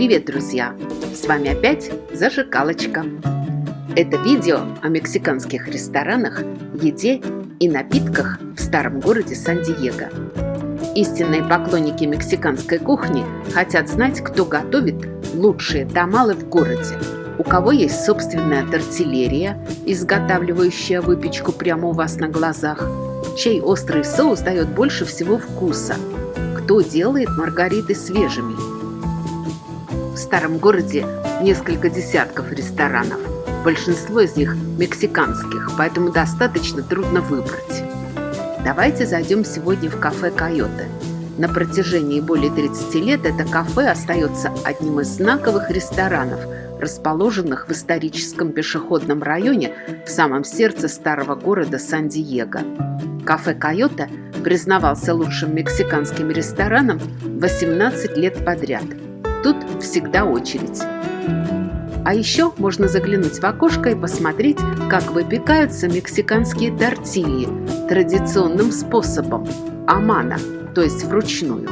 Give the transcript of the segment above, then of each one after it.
Привет, друзья! С вами опять Зажигалочка. Это видео о мексиканских ресторанах, еде и напитках в старом городе Сан-Диего. Истинные поклонники мексиканской кухни хотят знать, кто готовит лучшие тамалы в городе, у кого есть собственная тортиллерия, изготавливающая выпечку прямо у вас на глазах, чей острый соус дает больше всего вкуса, кто делает маргариты свежими. Старом городе несколько десятков ресторанов, большинство из них мексиканских, поэтому достаточно трудно выбрать. Давайте зайдем сегодня в кафе «Койоте». На протяжении более 30 лет это кафе остается одним из знаковых ресторанов, расположенных в историческом пешеходном районе в самом сердце старого города Сан-Диего. Кафе «Койоте» признавался лучшим мексиканским рестораном 18 лет подряд. Тут всегда очередь. А еще можно заглянуть в окошко и посмотреть, как выпекаются мексиканские тортильи традиционным способом – амана, то есть вручную.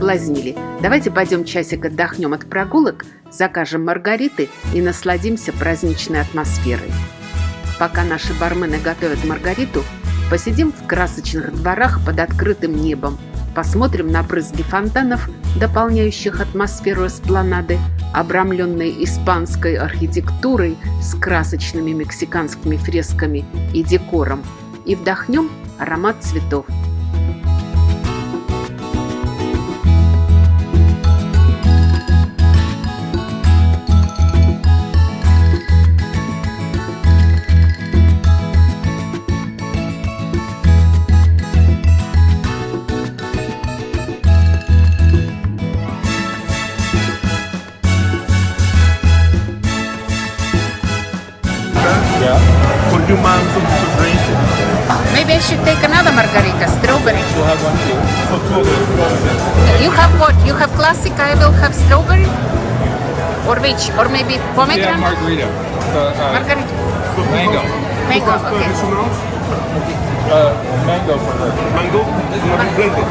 Соблазнили. Давайте пойдем часик отдохнем от прогулок, закажем маргариты и насладимся праздничной атмосферой. Пока наши бармены готовят маргариту, посидим в красочных дворах под открытым небом, посмотрим на брызги фонтанов, дополняющих атмосферу эспланады, обрамленной испанской архитектурой с красочными мексиканскими фресками и декором, и вдохнем аромат цветов – you man to, to drink? Maybe I should take another margarita, strawberry. You have one too. For two of us. You have what? You have classic, I will have strawberry? Or which? Or maybe pomegranate? Yeah, margarita. Uh, uh, margarita. So Mango. Mango, okay. uh, mango for her. mango is gonna be blended.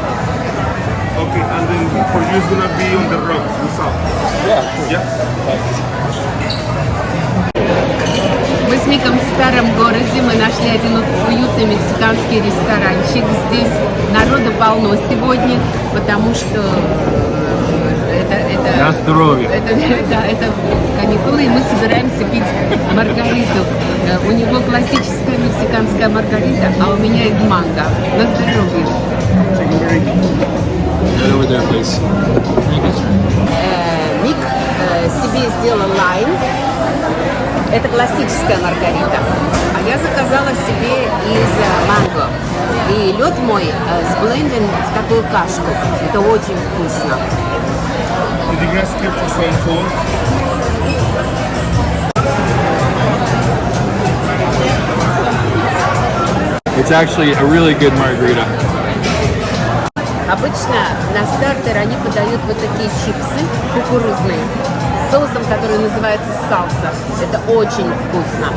Okay, and then for you it's gonna be on the rocks, the salt. Yeah. Yeah? Старом городе, мы нашли один уютный мексиканский ресторанчик. Здесь народу полно сегодня, потому что э, это... это На здоровье. Это, да, это каникулы, и мы собираемся пить маргариту. Э, У него классическая мексиканская маргарита, а у меня из манго. На здоровье. Ник э, себе сделал лайм. Это классическая маргарита. А я заказала себе из э, манго. И лед мой э, сбленден в такую кашку. Это очень вкусно. Did you guys skip for some food? It's actually a really good margarita. Обычно на стартер они подают вот такие чипсы кукурузные соусом, который называется салса. Это очень вкусно.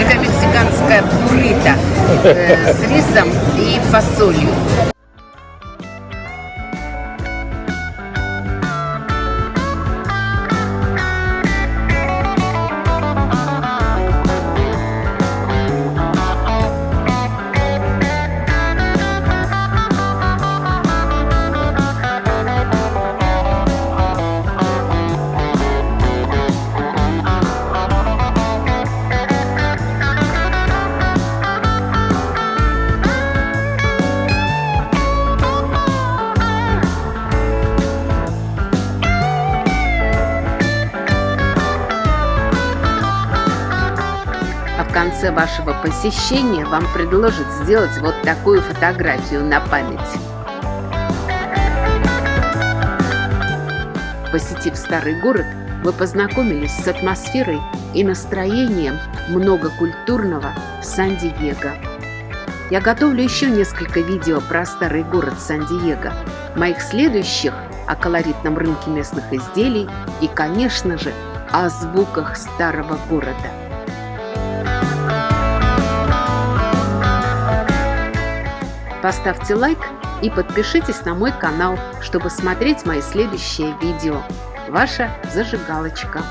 Это мексиканская буррито э, с рисом и фасолью. В конце вашего посещения вам предложат сделать вот такую фотографию на память. Посетив старый город, вы познакомились с атмосферой и настроением многокультурного Сан-Диего. Я готовлю еще несколько видео про старый город Сан-Диего, моих следующих о колоритном рынке местных изделий и, конечно же, о звуках старого города. Поставьте лайк и подпишитесь на мой канал, чтобы смотреть мои следующие видео. Ваша зажигалочка.